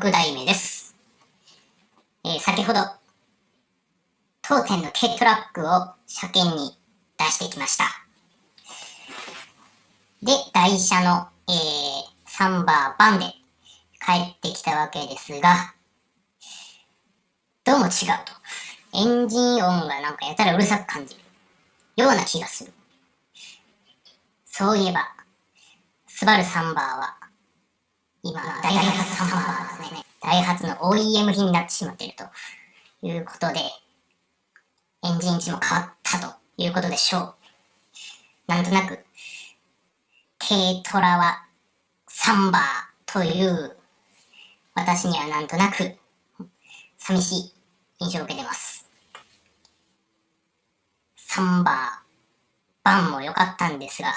6代目です。えー、先ほど、当店の軽トラックを車検に出してきました。で、台車の、えー、サンバーバンで帰ってきたわけですが、どうも違うと。エンジン音がなんかやたらうるさく感じるような気がする。そういえば、スバルサンバーは今、ダイハツサンバーですね。ダイハツの OEM 品になってしまっているということで、エンジン位置も変わったということでしょう。なんとなく、軽トラはサンバーという私にはなんとなく寂しい印象を受けてます。サンバー、バンも良かったんですが、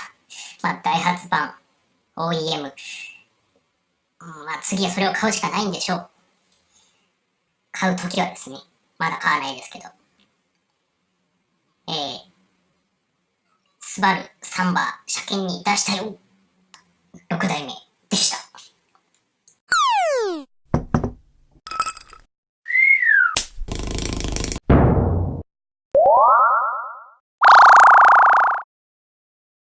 まあ、ダイハツバン、OEM、まあ次はそれを買うしかないんでしょう。買うときはですね、まだ買わないですけど。えー、スバルサンバー車検に出したよ。6代目。